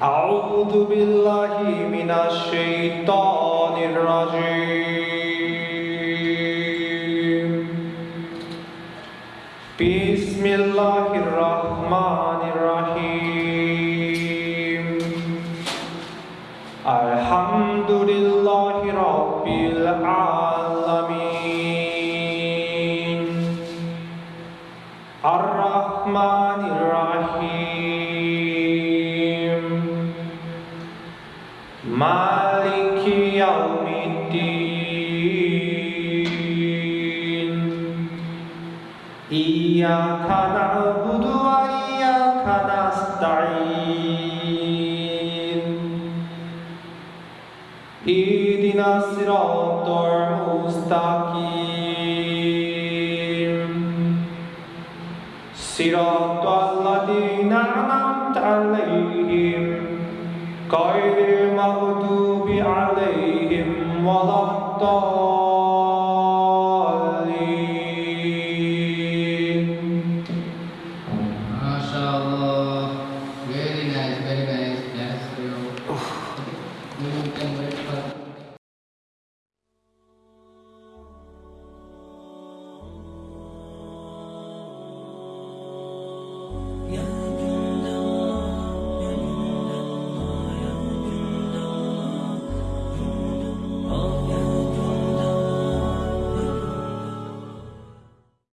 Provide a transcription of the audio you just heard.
أعوذ بالله من الشيطان الرجيم. بسم الله الرحمن الرحيم. الحمد لله رب العالمين. الرحمن الرحيم. مالك يوم الدين إياك نعبد وإياك نستعين اهدنا الصراط المستقيم صراط الذين أنعمت عليهم غير المغضوب عليهم ولا الضالين MashaAllah. Very nice, very nice. That's you.